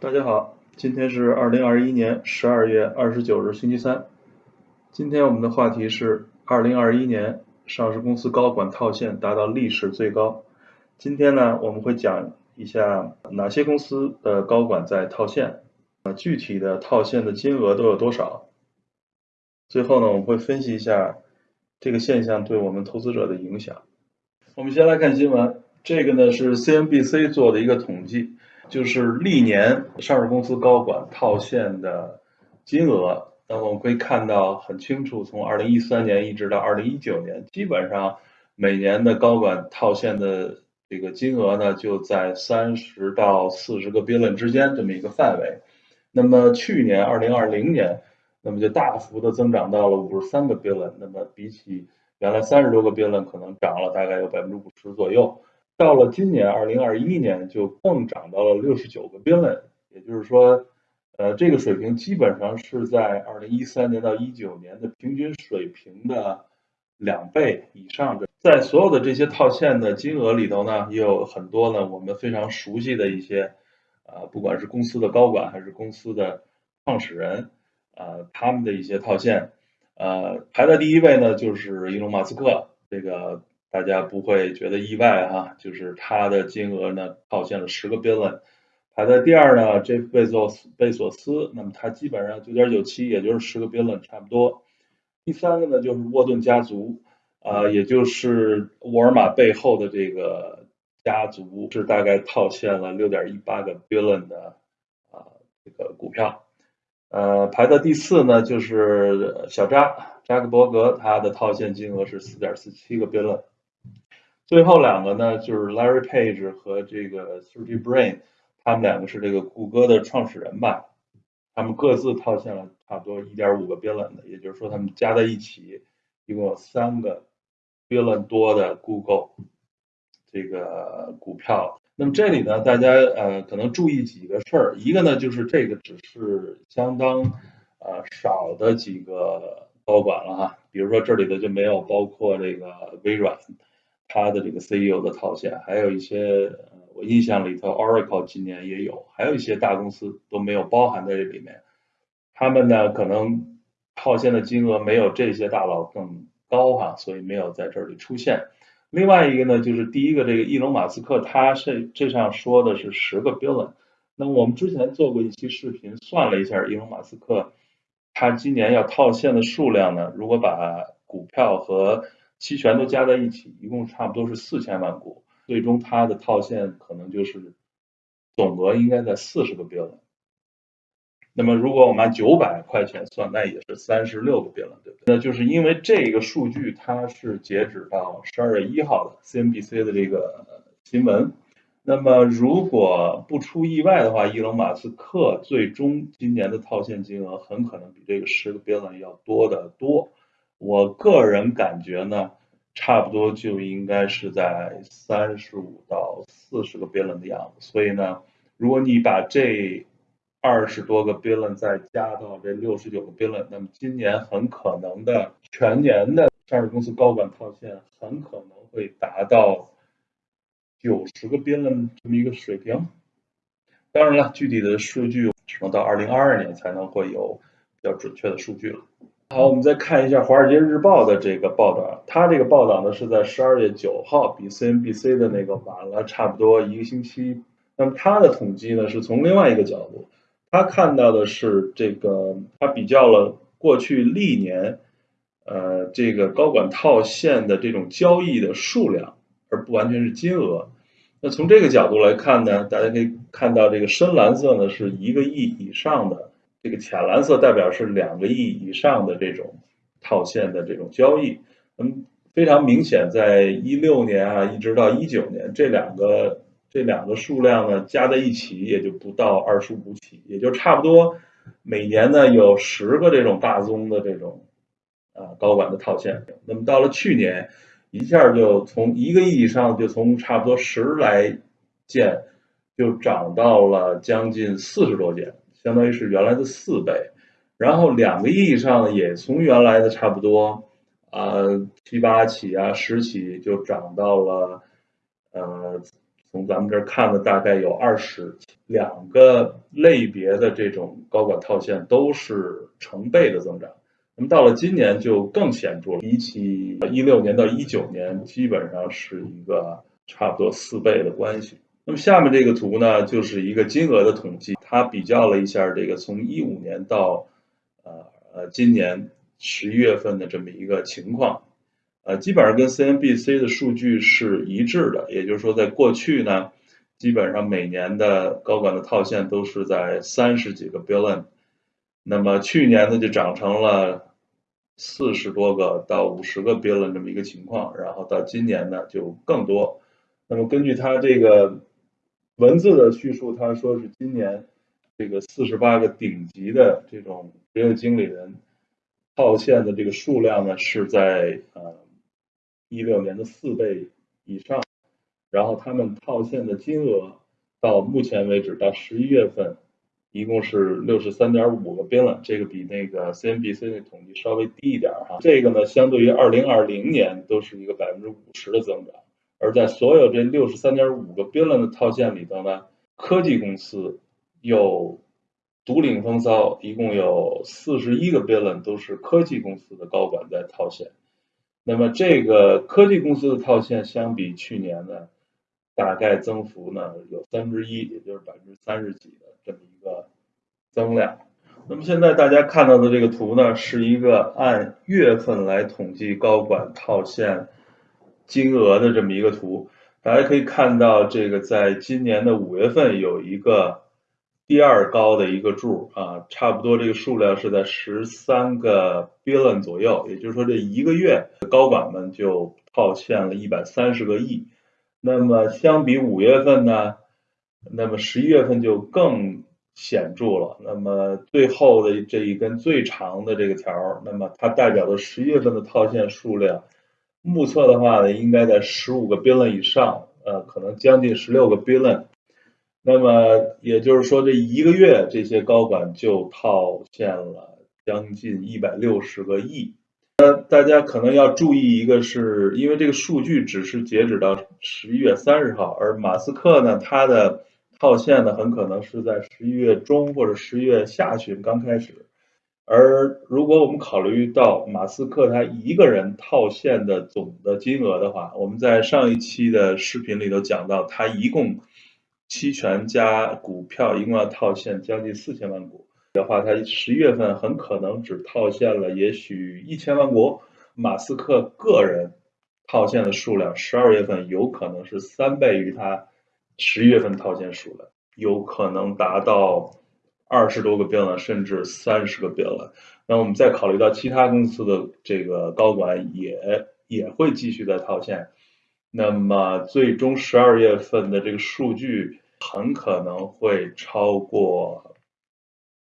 大家好，今天是二零二一年十二月二十九日，星期三。今天我们的话题是二零二一年上市公司高管套现达到历史最高。今天呢，我们会讲一下哪些公司的高管在套现，啊，具体的套现的金额都有多少。最后呢，我们会分析一下这个现象对我们投资者的影响。我们先来看新闻，这个呢是 CNBC 做的一个统计。就是历年上市公司高管套现的金额，那我们可以看到很清楚，从二零一三年一直到二零一九年，基本上每年的高管套现的这个金额呢，就在三十到四十个 billion 之间这么一个范围。那么去年二零二零年，那么就大幅的增长到了五十三个 billion，那么比起原来三十多个 billion，可能涨了大概有百分之五十左右。到了今年二零二一年，就更涨到了六十九个 billion，也就是说，呃，这个水平基本上是在二零一三年到一九年的平均水平的两倍以上的。在所有的这些套现的金额里头呢，也有很多呢我们非常熟悉的一些，啊，不管是公司的高管还是公司的创始人，啊，他们的一些套现，呃，排在第一位呢就是伊隆马斯克，这个。大家不会觉得意外哈，就是他的金额呢套现了十个 billion，排在第二呢，这贝佐斯贝索斯，那么他基本上九点九七，也就是十个 billion 差不多。第三个呢就是沃顿家族，啊，也就是沃尔玛背后的这个家族，是大概套现了六点一八个 billion 的啊这个股票。呃，排在第四呢就是小扎扎克伯格，他的套现金额是四点四七个 billion。最后两个呢，就是 Larry Page 和这个 Sergey Brin，他们两个是这个谷歌的创始人吧，他们各自套现了差不多一点五个 billion 的，也就是说他们加在一起一共有三个 billion 多的 Google 这个股票。那么这里呢，大家呃可能注意几个事儿，一个呢就是这个只是相当呃少的几个高管了哈，比如说这里的就没有包括这个微软。他的这个 CEO 的套现，还有一些我印象里头，Oracle 今年也有，还有一些大公司都没有包含在这里面。他们呢，可能套现的金额没有这些大佬更高哈，所以没有在这里出现。另外一个呢，就是第一个这个伊隆马斯克，他是这上说的是十个 billion。那我们之前做过一期视频，算了一下伊隆马斯克他今年要套现的数量呢，如果把股票和期权都加在一起，一共差不多是四千万股，最终它的套现可能就是总额应该在四十个 billion。那么如果我们按九百块钱算，那也是三十六个 billion，对不对？那就是因为这个数据它是截止到十二月一号的 CNBC 的这个新闻。那么如果不出意外的话，伊隆马斯克最终今年的套现金额很可能比这个十个 billion 要多得多。我个人感觉呢，差不多就应该是在三十五到四十个 billion 的样子。所以呢，如果你把这二十多个 billion 再加到这六十九个 billion，那么今年很可能的全年的上市公司高管套现很可能会达到九十个 billion 这么一个水平。当然了，具体的数据只能到二零二二年才能会有比较准确的数据了。好，我们再看一下《华尔街日报》的这个报道。它这个报道呢是在十二月九号，比 CNBC 的那个晚了差不多一个星期。那么它的统计呢是从另外一个角度，他看到的是这个，他比较了过去历年，呃，这个高管套现的这种交易的数量，而不完全是金额。那从这个角度来看呢，大家可以看到这个深蓝色呢是一个亿以上的。这个浅蓝色代表是两个亿以上的这种套现的这种交易，嗯，非常明显，在一六年啊，一直到一九年，这两个这两个数量呢加在一起也就不到二十五起，也就差不多每年呢有十个这种大宗的这种啊高管的套现。那么到了去年，一下就从一个亿以上就从差不多十来件就涨到了将近四十多件。相当于是原来的四倍，然后两个亿以上也从原来的差不多啊七八起啊十起就涨到了呃从从咱们这儿看的大概有二十两个类别的这种高管套现都是成倍的增长。那么到了今年就更显著了，比起一六年到一九年，基本上是一个差不多四倍的关系。那么下面这个图呢，就是一个金额的统计，他比较了一下这个从一五年到呃呃今年十一月份的这么一个情况。呃，基本上跟 CNBC 的数据是一致的，也就是说，在过去呢，基本上每年的高管的套现都是在三十几个 billion，那么去年呢就涨成了四十多个到五十个 billion 这么一个情况，然后到今年呢就更多。那么根据它这个文字的叙述，他说是今年这个四十八个顶级的这种职业经理人套现的这个数量呢是在呃。一六年的四倍以上，然后他们套现的金额到目前为止到十一月份，一共是六十三点五个 billion，这个比那个 CNBC 的统计稍微低一点哈。这个呢，相对于二零二零年都是一个百分之五十的增长。而在所有这六十三点五个 billion 的套现里头呢，科技公司有独领风骚，一共有四十一个 billion 都是科技公司的高管在套现。那么这个科技公司的套现相比去年呢，大概增幅呢有三分之一，也就是百分之三十几的这么一个增量。那么现在大家看到的这个图呢，是一个按月份来统计高管套现金额的这么一个图。大家可以看到，这个在今年的五月份有一个。第二高的一个柱啊，差不多这个数量是在十三个 billion 左右，也就是说这一个月高管们就套现了一百三十个亿。那么相比五月份呢，那么十一月份就更显著了。那么最后的这一根最长的这个条，那么它代表的十一月份的套现数量，目测的话呢，应该在十五个 billion 以上，呃，可能将近十六个 billion。那么也就是说，这一个月这些高管就套现了将近一百六十个亿。那大家可能要注意一个，是因为这个数据只是截止到十一月三十号，而马斯克呢，他的套现呢很可能是在十一月中或者十一月下旬刚开始。而如果我们考虑到马斯克他一个人套现的总的金额的话，我们在上一期的视频里头讲到，他一共。期权加股票一共要套现将近四千万股的话，他十一月份很可能只套现了也许一千万股。马斯克个人套现的数量，十二月份有可能是三倍于他十一月份套现数量，有可能达到二十多个 billion，甚至三十个 billion。那我们再考虑到其他公司的这个高管也也会继续在套现。那么最终十二月份的这个数据很可能会超过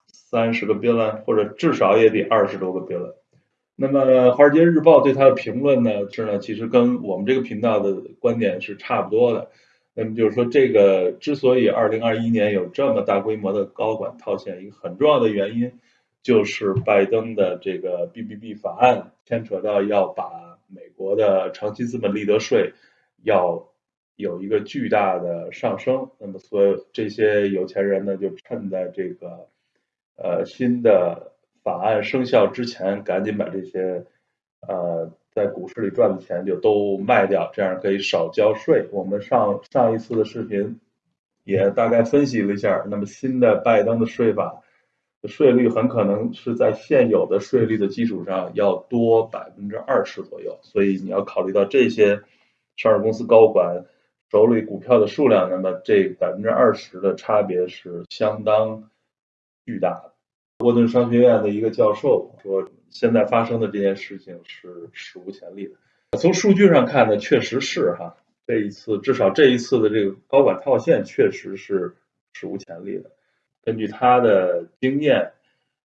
三十个 billion，或者至少也得二十多个 billion。那么《华尔街日报》对他的评论呢是呢，其实跟我们这个频道的观点是差不多的。那么就是说，这个之所以二零二一年有这么大规模的高管套现，一个很重要的原因就是拜登的这个 BBB 法案牵扯到要把美国的长期资本利得税。要有一个巨大的上升，那么所有这些有钱人呢，就趁在这个呃新的法案生效之前，赶紧把这些呃在股市里赚的钱就都卖掉，这样可以少交税。我们上上一次的视频也大概分析了一下，那么新的拜登的税法税率很可能是在现有的税率的基础上要多百分之二十左右，所以你要考虑到这些。上市公司高管手里股票的数量，那么这百分之二十的差别是相当巨大的。沃顿商学院的一个教授说，现在发生的这件事情是史无前例的。从数据上看呢，确实是哈，这一次至少这一次的这个高管套现确实是史无前例的。根据他的经验，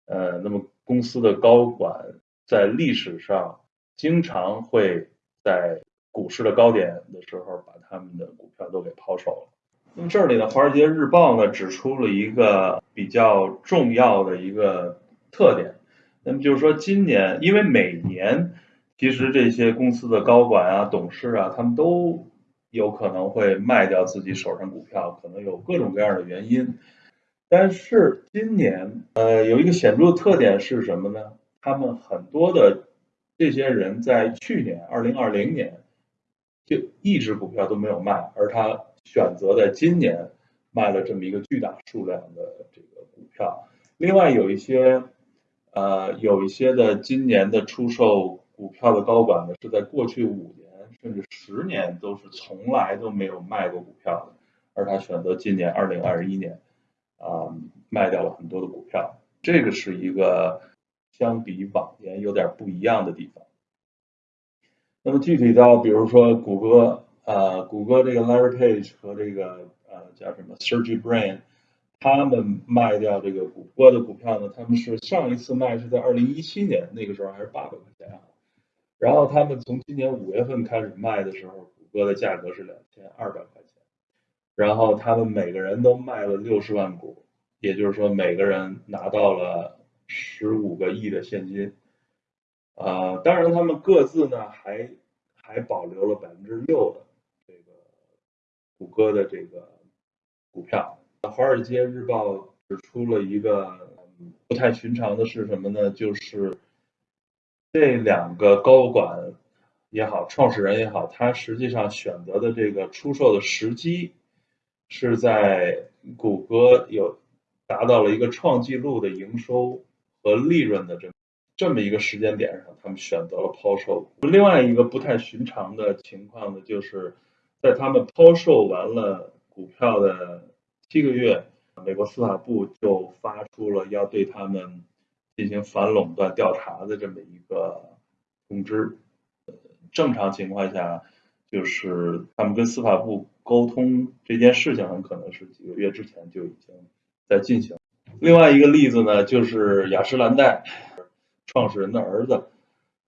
呃，那么公司的高管在历史上经常会在股市的高点的时候，把他们的股票都给抛售了。那么这里呢，《华尔街日报》呢指出了一个比较重要的一个特点，那么就是说，今年因为每年其实这些公司的高管啊、董事啊，他们都有可能会卖掉自己手上股票，可能有各种各样的原因。但是今年，呃，有一个显著的特点是什么呢？他们很多的这些人在去年二零二零年就一只股票都没有卖，而他选择在今年卖了这么一个巨大数量的这个股票。另外有一些，呃，有一些的今年的出售股票的高管呢，是在过去五年甚至十年都是从来都没有卖过股票的，而他选择今年二零二一年。啊，卖掉了很多的股票，这个是一个相比往年有点不一样的地方。那么具体到比如说谷歌，呃，谷歌这个 Larry Page 和这个呃叫什么 Sergey Brin，他们卖掉这个谷歌的股票呢？他们是上一次卖是在二零一七年，那个时候还是八百块钱啊。然后他们从今年五月份开始卖的时候，谷歌的价格是两千二百块钱。然后他们每个人都卖了六十万股，也就是说每个人拿到了十五个亿的现金。啊，当然他们各自呢还还保留了百分之六的这个谷歌的这个股票。华尔街日报指出了一个不太寻常的是什么呢？就是这两个高管也好，创始人也好，他实际上选择的这个出售的时机。是在谷歌有达到了一个创纪录的营收和利润的这这么一个时间点上，他们选择了抛售。另外一个不太寻常的情况呢，就是在他们抛售完了股票的七个月，美国司法部就发出了要对他们进行反垄断调查的这么一个通知。正常情况下，就是他们跟司法部。沟通这件事情很可能是几个月之前就已经在进行。另外一个例子呢，就是雅诗兰黛创始人的儿子，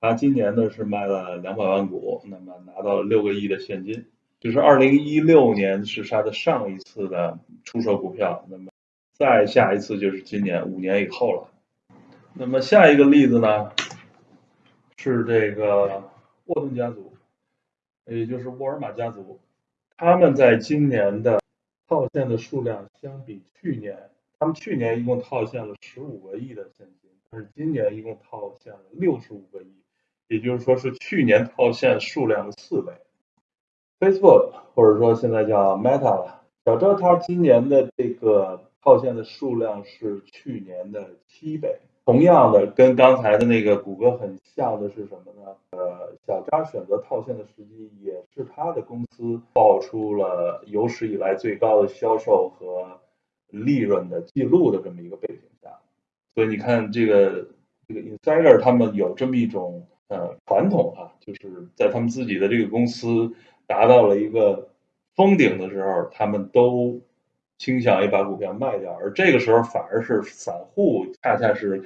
他今年呢是卖了两百万股，那么拿到了六个亿的现金。就是二零一六年是他的上一次的出售股票，那么再下一次就是今年五年以后了。那么下一个例子呢，是这个沃顿家族，也就是沃尔玛家族。他们在今年的套现的数量相比去年，他们去年一共套现了十五个亿的现金，但是今年一共套现了六十五个亿，也就是说是去年套现数量的四倍。Facebook 或者说现在叫 Meta 了，小周他今年的这个套现的数量是去年的七倍。同样的，跟刚才的那个谷歌很像的是什么呢？呃，小张选择套现的时机，也是他的公司爆出了有史以来最高的销售和利润的记录的这么一个背景。所以你看，这个这个 insider 他们有这么一种呃传统啊，就是在他们自己的这个公司达到了一个封顶的时候，他们都。倾向于把股票卖掉，而这个时候反而是散户，恰恰是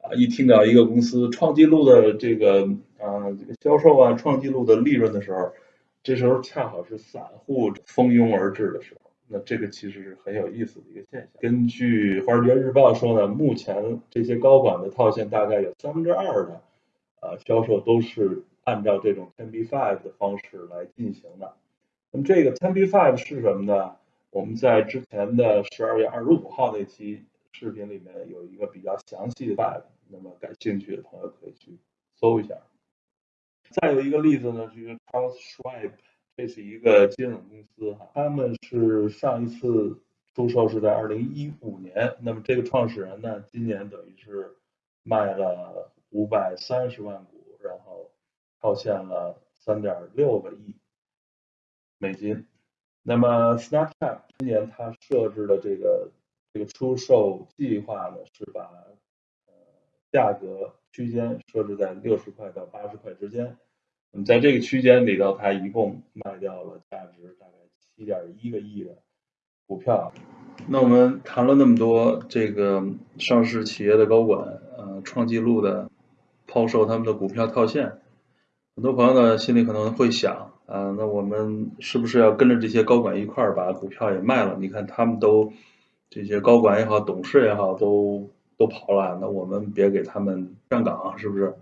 啊，一听到一个公司创纪录的这个啊这个销售啊，创纪录的利润的时候，这时候恰好是散户蜂拥而至的时候。那这个其实是很有意思的一个现象。根据《华尔街日报》说呢，目前这些高管的套现大概有三分之二的呃销售都是按照这种 ten b five 的方式来进行的。那么这个 ten b five 是什么呢？我们在之前的十二月二十五号那期视频里面有一个比较详细的 five，那么感兴趣的朋友可以去搜一下。再有一个例子呢，就是 Charles Schwab，这是一个金融公司哈，他们是上一次出售是在二零一五年，那么这个创始人呢，今年等于是卖了五百三十万股，然后套现了三点六个亿美金。那么，Snapchat 今年它设置的这个这个出售计划呢，是把呃价格区间设置在六十块到八十块之间。那么在这个区间里头，他一共卖掉了价值大概七点一个亿的股票。那我们谈了那么多这个上市企业的高管，呃，创纪录的抛售他们的股票套现，很多朋友呢心里可能会想。啊，那我们是不是要跟着这些高管一块儿把股票也卖了？你看他们都这些高管也好，董事也好，都都跑了，那我们别给他们站岗，是不是？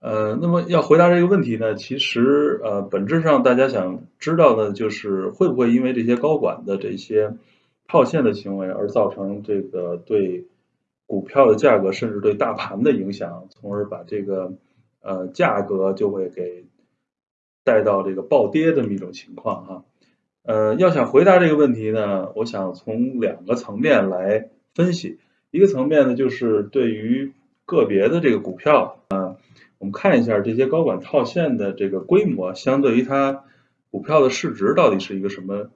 呃，那么要回答这个问题呢，其实呃，本质上大家想知道的就是会不会因为这些高管的这些套现的行为而造成这个对股票的价格甚至对大盘的影响，从而把这个呃价格就会给带到这个暴跌这么一种情况哈。呃，要想回答这个问题呢，我想从两个层面来分析，一个层面呢就是对于个别的这个股票啊。我们看一下这些高管套现的这个规模，相对于它股票的市值到底是一个什么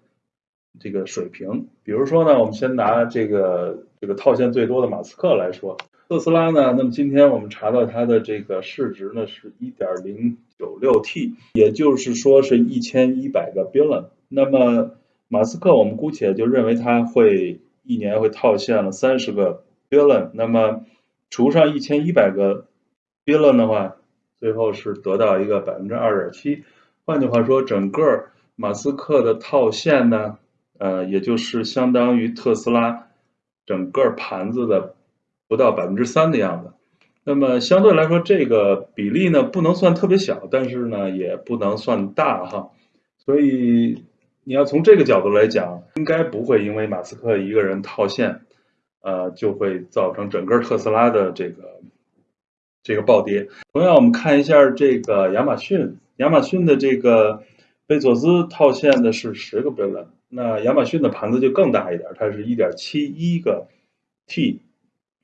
这个水平？比如说呢，我们先拿这个这个套现最多的马斯克来说，特斯拉呢，那么今天我们查到它的这个市值呢是一点零九六 T，也就是说是一千一百个 billion。那么马斯克我们姑且就认为他会一年会套现了三十个 billion，那么除上一千一百个。Billion 的话，最后是得到一个百分之二点七。换句话说，整个马斯克的套现呢，呃，也就是相当于特斯拉整个盘子的不到百分之三的样子。那么相对来说，这个比例呢不能算特别小，但是呢也不能算大哈。所以你要从这个角度来讲，应该不会因为马斯克一个人套现，呃，就会造成整个特斯拉的这个。这个暴跌。同样，我们看一下这个亚马逊，亚马逊的这个贝佐斯套现的是十个 billion，那亚马逊的盘子就更大一点，它是一点七一个 T，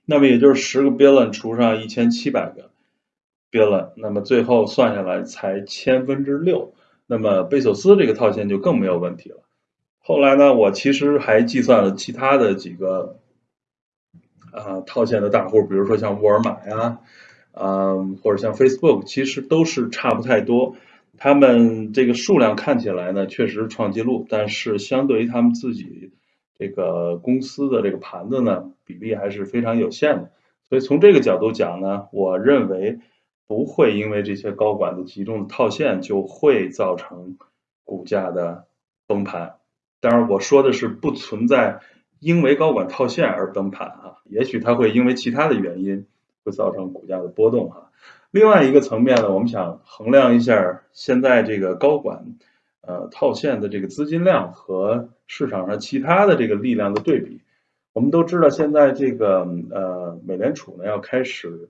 那么也就是十个 billion 除上一千七百个 billion，那么最后算下来才千分之六，那么贝索斯这个套现就更没有问题了。后来呢，我其实还计算了其他的几个啊套现的大户，比如说像沃尔玛呀。嗯，或者像 Facebook，其实都是差不太多。他们这个数量看起来呢，确实创纪录，但是相对于他们自己这个公司的这个盘子呢，比例还是非常有限的。所以从这个角度讲呢，我认为不会因为这些高管的集中的套现就会造成股价的崩盘。当然，我说的是不存在因为高管套现而崩盘啊，也许他会因为其他的原因。会造成股价的波动哈。另外一个层面呢，我们想衡量一下现在这个高管呃套现的这个资金量和市场上其他的这个力量的对比。我们都知道现在这个呃美联储呢要开始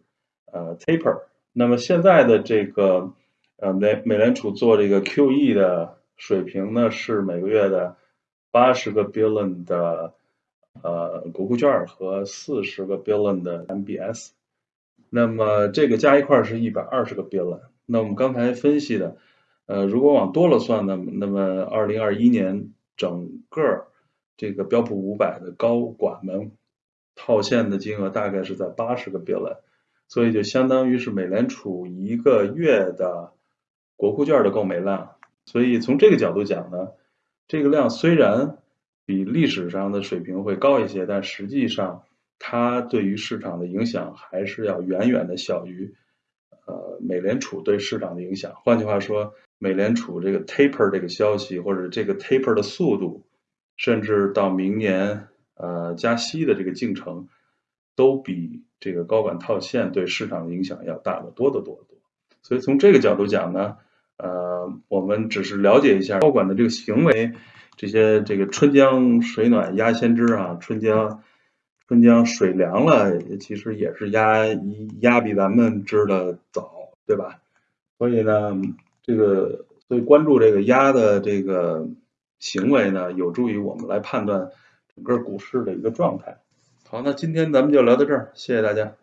呃 taper，那么现在的这个呃美美联储做这个 QE 的水平呢是每个月的八十个 billion 的呃国库券和四十个 billion 的 MBS。那么这个加一块是一百二十个 billion。那我们刚才分析的，呃，如果往多了算呢，那么二零二一年整个这个标普五百的高管们套现的金额大概是在八十个 billion，所以就相当于是美联储一个月的国库券的购买量。所以从这个角度讲呢，这个量虽然比历史上的水平会高一些，但实际上。它对于市场的影响还是要远远的小于，呃，美联储对市场的影响。换句话说，美联储这个 taper 这个消息或者这个 taper 的速度，甚至到明年呃加息的这个进程，都比这个高管套现对市场的影响要大得多得多得多。所以从这个角度讲呢，呃，我们只是了解一下高管的这个行为，这些这个春江水暖鸭先知啊，春江。春江水凉了，其实也是鸭鸭比咱们知的早，对吧？所以呢，这个所以关注这个鸭的这个行为呢，有助于我们来判断整个股市的一个状态。好，那今天咱们就聊到这儿，谢谢大家。